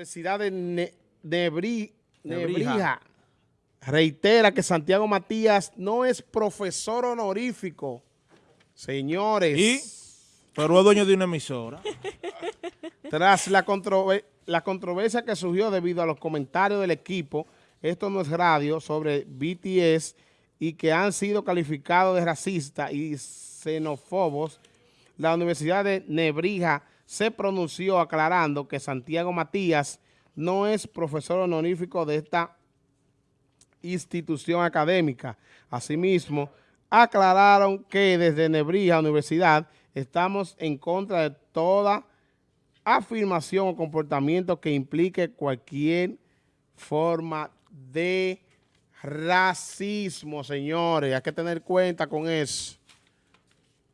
Universidad de Nebrija. reitera que Santiago Matías no es profesor honorífico. Señores. ¿Y? Pero es dueño de una emisora. Tras la, la controversia que surgió debido a los comentarios del equipo, esto no es radio, sobre BTS y que han sido calificados de racistas y xenófobos, la Universidad de Nebrija se pronunció aclarando que Santiago Matías no es profesor honorífico de esta institución académica. Asimismo, aclararon que desde Nebrija Universidad estamos en contra de toda afirmación o comportamiento que implique cualquier forma de racismo, señores. Hay que tener cuenta con eso.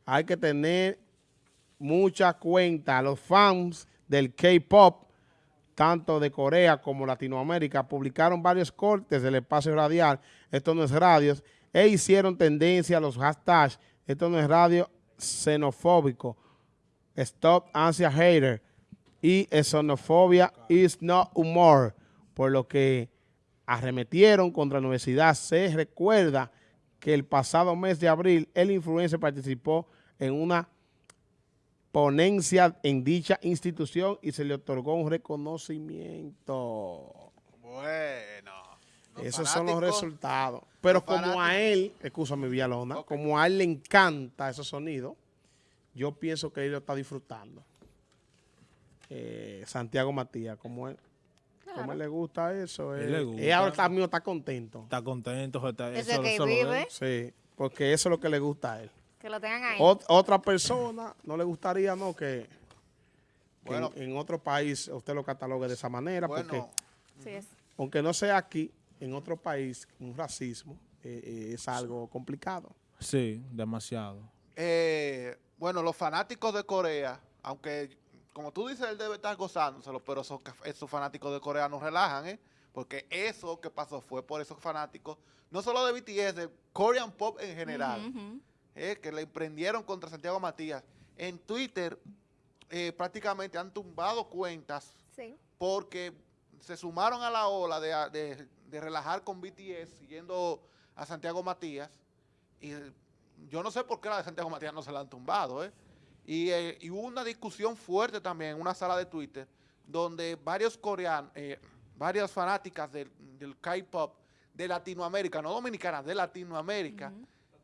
Hay que tener mucha cuenta. Los fans del K-pop, tanto de Corea como Latinoamérica, publicaron varios cortes del espacio radial, esto no es radio, e hicieron tendencia a los hashtags, esto no es radio xenofóbico, stop ansia hater y xenofobia is not humor, por lo que arremetieron contra la universidad. Se recuerda que el pasado mes de abril el influencer participó en una ponencia en dicha institución y se le otorgó un reconocimiento. Bueno. Esos son los resultados. Pero como a él, escúchame Villalona, como a él le encanta ese sonido, yo pienso que él lo está disfrutando. Eh, Santiago Matías, como él, como él le gusta eso. Él, le gusta. ahora está, está contento. Está contento. Está, eso, que vive. Sí, porque eso es lo que le gusta a él. Que lo tengan ahí. otra persona no le gustaría, ¿no? Que, en, otro país usted lo catalogue de esa manera, porque aunque no sea aquí, en otro país, un racismo eh, eh, es algo complicado. Sí, demasiado. Eh, bueno, los fanáticos de Corea, aunque como tú dices, él debe estar gozándoselo, pero esos, esos fanáticos de Corea no relajan, ¿eh? Porque eso que pasó fue por esos fanáticos, no solo de BTS, de Korean Pop en general. Eh, que le emprendieron contra Santiago Matías. En Twitter eh, prácticamente han tumbado cuentas porque se sumaron a la ola de, relajar con BTS siguiendo a Santiago Matías y yo no sé por qué la de Santiago Matías no se la han tumbado, ¿eh? Y, hubo una discusión fuerte también en una sala de Twitter donde varios coreanos, varias fanáticas del, K-pop de Latinoamérica, no dominicanas, de Latinoamérica,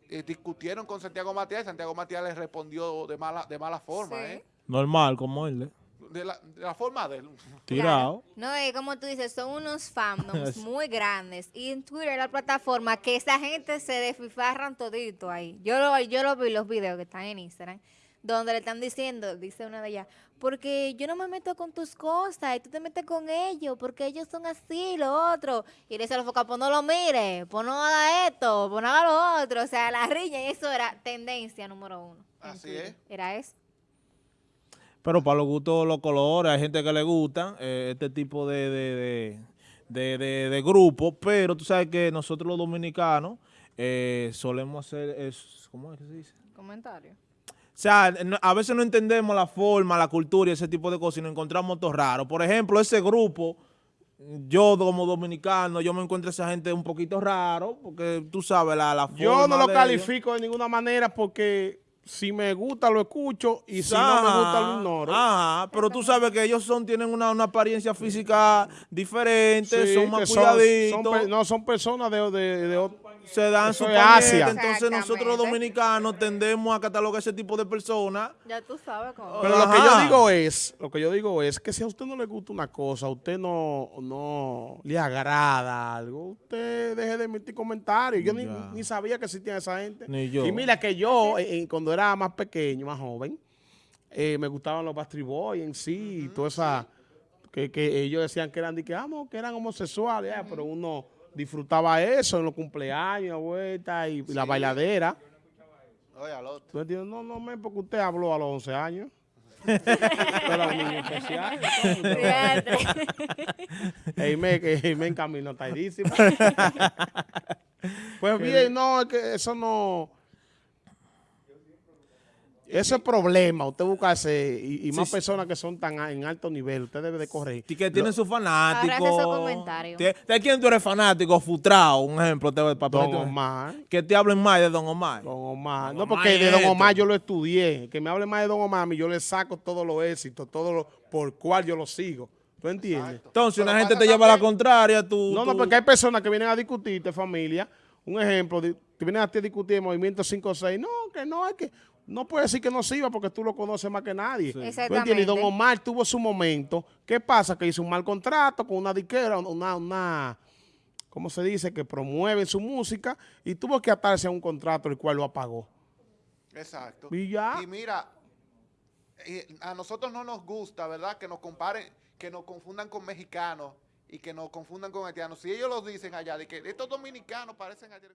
eh, discutieron con Santiago Matías y Santiago Matías les respondió de mala, de mala forma. ¿eh? Normal, como él. ¿eh? De la, de la, forma de él. Tirado. No, y como tú dices, son unos fandoms muy grandes. Y en Twitter es la plataforma que esa gente se desfifarran todito ahí. Yo lo, yo lo vi los videos que están en Instagram donde le están diciendo, dice una de ellas, porque yo no me meto con tus cosas y tú te metes con ellos, porque ellos son así, lo otro. Y le dice a los focas, pues no lo mire, pues no haga esto, pues no haga lo otro. O sea, la riña, y eso era tendencia número uno. Así es. Era eso. Pero para los gustos, los colores, hay gente que le gusta eh, este tipo de, de, de, de, grupos, pero tú sabes que nosotros los dominicanos eh, solemos hacer, es, ¿cómo es que se dice? Comentario. O sea, a veces no entendemos la forma, la cultura y ese tipo de cosas y nos encontramos todo raro. Por ejemplo, ese grupo, yo como dominicano, yo me encuentro a esa gente un poquito raro, porque tú sabes la, la forma Yo no lo califico de ninguna manera porque si me gusta lo escucho y si no me gusta lo ignoro. Ajá, pero tú sabes que ellos son tienen una, apariencia física diferente, son más cuidaditos. no, son personas de, de, de, se dan su Asia. Entonces nosotros los dominicanos tendemos a catalogar ese tipo de personas. Ya tú sabes cómo. Pero lo que yo digo es, lo que yo digo es que si a usted no le gusta una cosa, a usted no, no le agrada algo, usted deje de emitir comentarios. Yo ni, sabía que existía esa gente. Ni yo. Y mira que yo, eh, eh, cuando era más pequeño, más joven, eh, me gustaban los Bastry Boys en sí, y toda esa, que, ellos decían que eran, que, ah, que eran homosexuales, pero uno disfrutaba eso en los cumpleaños, vuelta y, la bailadera. Oye, al otro. No, no, me, porque usted habló a los 11 años. Era un niño especial. En camino está pues bien, no, es que eso no... Eso es problema, usted buscarse, y, y más sí. personas que son tan en alto nivel, usted debe de correr. Y que tienen sus fanáticos. Ahora hace esos comentarios. ¿De quién tú eres fanático? Futrao, un ejemplo. Te, para Don ponerte- Omar, Que te hablen más de Don Omar. Don Omar. Don No, Omar porque de Don esto. Omar yo lo estudié. Que me hable más de Don Omar, a mí yo le saco todos los éxitos, todo lo por cual yo lo sigo. ¿Tú entiendes? Exacto. Entonces, Pero una gente te lleva a la contraria, tú... No, no, porque hay personas que vienen a discutirte, familia. Un ejemplo, te vienen a ti a discutir el movimiento 5 o 6. No, que no, es que no puede decir que no sirva porque tú lo conoces más que nadie. ¿Tú entiendes? Y Don Exactamente. Omar tuvo su momento. ¿Qué pasa? Que hizo un mal contrato con una diquera, una, una, ¿cómo se dice? Que promueve su música y tuvo que atarse a un contrato el cual lo apagó. Exacto. Y ya. Y mira, eh, a nosotros no nos gusta, ¿verdad? Que nos comparen, que nos confundan con mexicanos y que nos confundan con haitianos. Si ellos lo dicen allá, de que estos dominicanos parecen haitianos.